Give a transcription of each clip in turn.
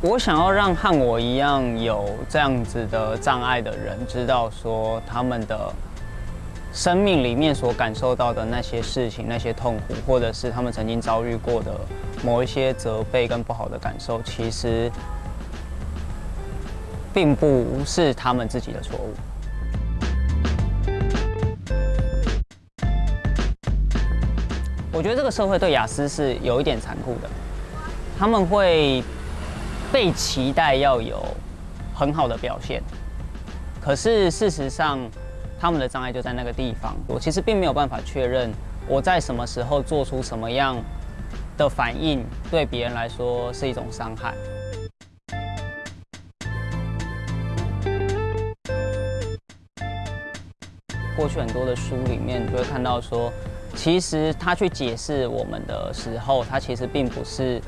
我想要让和我一样有这样子的障碍的人知道，说他们的生命里面所感受到的那些事情、那些痛苦，或者是他们曾经遭遇过的某一些责备跟不好的感受，其实并不是他们自己的错误。我觉得这个社会对雅思是有一点残酷的，他们会被期待要有很好的表现，可是事实上，他们的障碍就在那个地方。我其实并没有办法确认我在什么时候做出什么样的反应，对别人来说是一种伤害。过去很多的书里面就会看到说。其实他去解释我们的时候，他其实并不是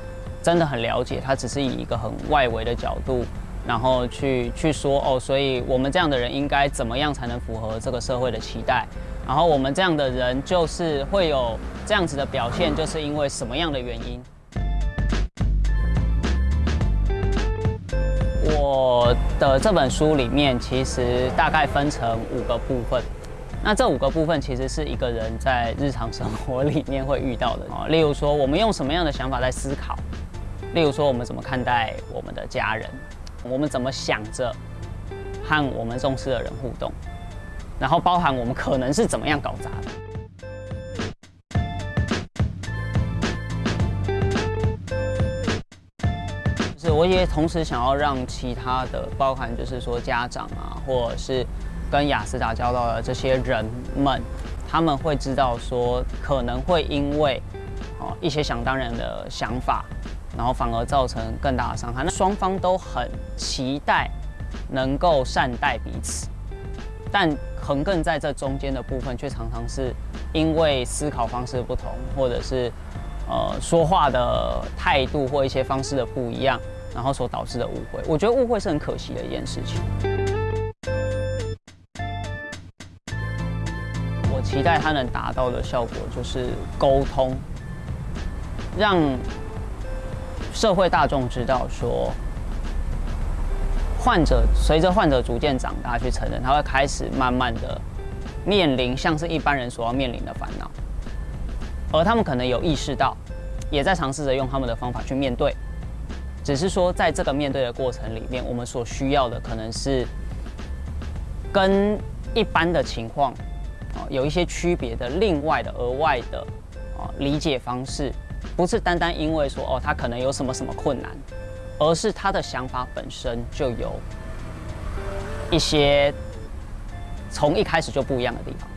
真的很了解，他只是以一个很外围的角度，然后去去说哦，所以我们这样的人应该怎么样才能符合这个社会的期待？然后我们这样的人就是会有这样子的表现，就是因为什么样的原因？我的这本书里面其实大概分成五个部分。那这五个部分其实是一个人在日常生活里面会遇到的啊，例如说我们用什么样的想法在思考，例如说我们怎么看待我们的家人，我们怎么想着和我们重视的人互动，然后包含我们可能是怎么样搞砸的。就是我也同时想要让其他的，包含就是说家长啊，或者是。跟雅思打交道的这些人们，他们会知道说，可能会因为哦一些想当然的想法，然后反而造成更大的伤害。那双方都很期待能够善待彼此，但横亘在这中间的部分，却常常是因为思考方式不同，或者是呃说话的态度或一些方式的不一样，然后所导致的误会。我觉得误会是很可惜的一件事情。我期待它能达到的效果就是沟通，让社会大众知道说，患者随着患者逐渐长大去成人，他会开始慢慢的面临像是一般人所要面临的烦恼，而他们可能有意识到，也在尝试着用他们的方法去面对，只是说在这个面对的过程里面，我们所需要的可能是跟一般的情况。有一些区别的，另外的额外的啊理解方式，不是单单因为说哦他可能有什么什么困难，而是他的想法本身就有一些从一开始就不一样的地方。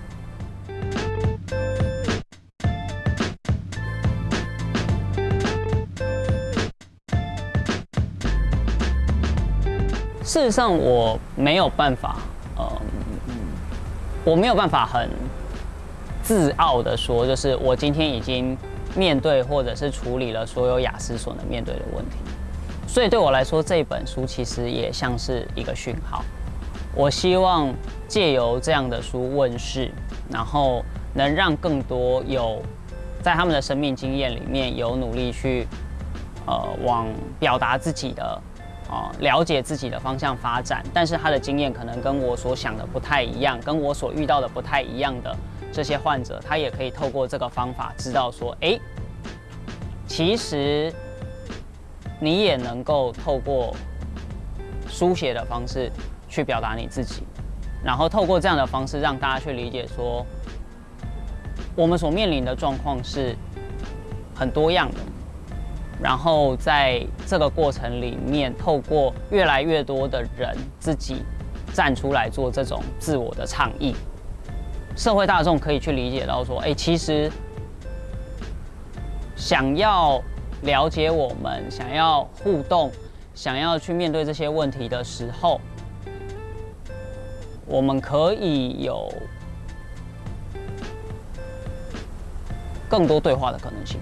事实上，我没有办法，呃。我没有办法很自傲的说，就是我今天已经面对或者是处理了所有雅思所能面对的问题，所以对我来说，这本书其实也像是一个讯号。我希望借由这样的书问世，然后能让更多有在他们的生命经验里面有努力去呃往表达自己的。哦，了解自己的方向发展，但是他的经验可能跟我所想的不太一样，跟我所遇到的不太一样的这些患者，他也可以透过这个方法知道说，哎，其实你也能够透过书写的方式去表达你自己，然后透过这样的方式让大家去理解说，我们所面临的状况是很多样的。然后在这个过程里面，透过越来越多的人自己站出来做这种自我的倡议，社会大众可以去理解到说，哎，其实想要了解我们，想要互动，想要去面对这些问题的时候，我们可以有更多对话的可能性。